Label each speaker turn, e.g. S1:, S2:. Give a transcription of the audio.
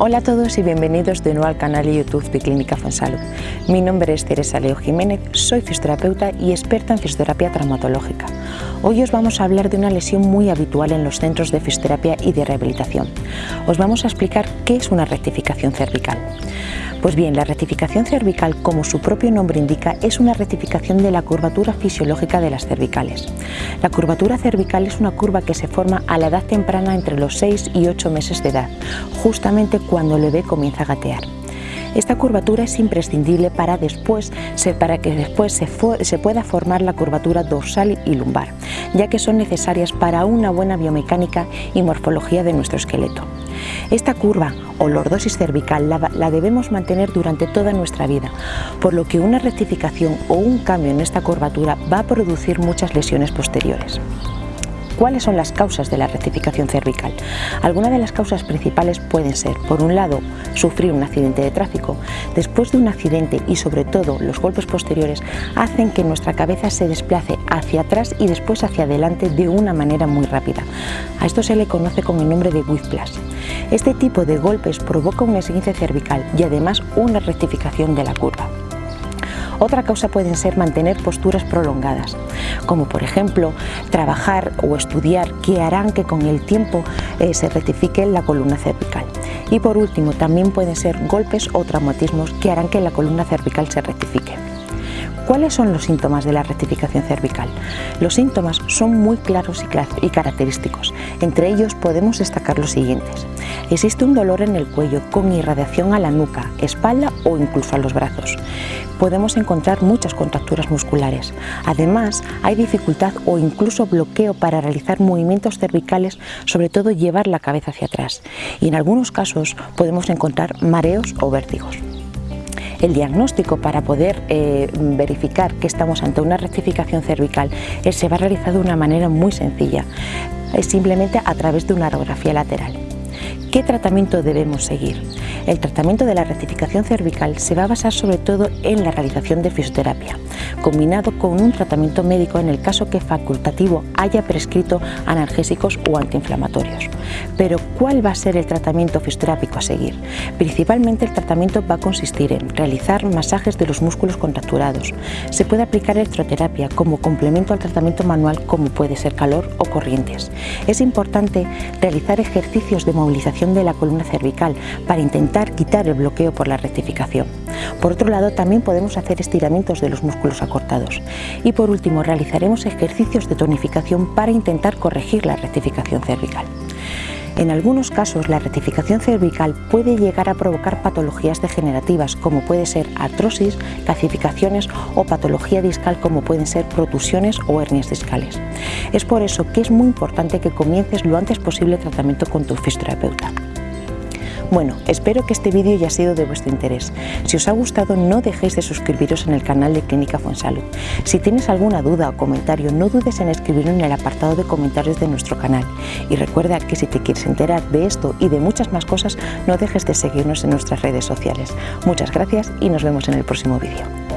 S1: Hola a todos y bienvenidos de nuevo al canal de YouTube de Clínica Fonsalud. Mi nombre es Teresa Leo Jiménez, soy fisioterapeuta y experta en fisioterapia traumatológica. Hoy os vamos a hablar de una lesión muy habitual en los centros de fisioterapia y de rehabilitación. Os vamos a explicar qué es una rectificación cervical. Pues bien, la rectificación cervical, como su propio nombre indica, es una rectificación de la curvatura fisiológica de las cervicales. La curvatura cervical es una curva que se forma a la edad temprana entre los 6 y 8 meses de edad, justamente cuando el bebé comienza a gatear. Esta curvatura es imprescindible para, después, para que después se, se, pueda formar la curvatura dorsal y lumbar, ya que son necesarias para una buena biomecánica y morfología de nuestro esqueleto. Esta curva o lordosis cervical la, debemos mantener durante toda nuestra vida, por lo que una rectificación o un cambio en esta curvatura va a producir muchas lesiones posteriores. ¿Cuáles son las causas de la rectificación cervical? Algunas de las causas principales pueden ser, por un lado, sufrir un accidente de tráfico. Después de un accidente y sobre todo los golpes posteriores hacen que nuestra cabeza se desplace hacia atrás y después hacia adelante de una manera muy rápida. A esto se le conoce con el nombre de whiplash. Este tipo de golpes provoca un esguince cervical y además una rectificación de la curva. Otra causa pueden ser mantener posturas prolongadas, como por ejemplo trabajar o estudiar que harán que con el tiempo eh, se rectifique la columna cervical. Y por último, también pueden ser golpes o traumatismos que harán que la columna cervical se rectifique. ¿Cuáles son los síntomas de la rectificación cervical? Los síntomas son muy claros y característicos. Entre ellos podemos destacar los siguientes. Existe un dolor en el cuello con irradiación a la nuca, espalda o incluso a los brazos. Podemos encontrar muchas contracturas musculares. Además, hay dificultad o incluso bloqueo para realizar movimientos cervicales, sobre todo llevar la cabeza hacia atrás. Y en algunos casos podemos encontrar mareos o vértigos. El diagnóstico para poder eh, verificar que estamos ante una rectificación cervical eh, se va a realizar de una manera muy sencilla, es simplemente a través de una radiografía lateral. ¿Qué tratamiento debemos seguir? El tratamiento de la rectificación cervical se va a basar sobre todo en la realización de fisioterapia, combinado con un tratamiento médico en el caso que facultativo haya prescrito analgésicos o antiinflamatorios. Pero ¿cuál va a ser el tratamiento fisioterápico a seguir? Principalmente el tratamiento va a consistir en realizar masajes de los músculos contracturados. Se puede aplicar electroterapia como complemento al tratamiento manual como puede ser calor o corrientes. Es importante realizar ejercicios de movilización de la columna cervical para intentar quitar el bloqueo por la rectificación. Por otro lado, también podemos hacer estiramientos de los músculos acortados. Y por último, realizaremos ejercicios de tonificación para intentar corregir la rectificación cervical. En algunos casos, la rectificación cervical puede llegar a provocar patologías degenerativas como puede ser artrosis, calcificaciones o patología discal como pueden ser protusiones o hernias discales. Es por eso que es muy importante que comiences lo antes posible tratamiento con tu fisioterapeuta. Bueno, espero que este vídeo haya sido de vuestro interés. Si os ha gustado no dejéis de suscribiros en el canal de Clínica Fonsalud. Si tienes alguna duda o comentario no dudes en escribirlo en el apartado de comentarios de nuestro canal. Y recuerda que si te quieres enterar de esto y de muchas más cosas no dejes de seguirnos en nuestras redes sociales. Muchas gracias y nos vemos en el próximo vídeo.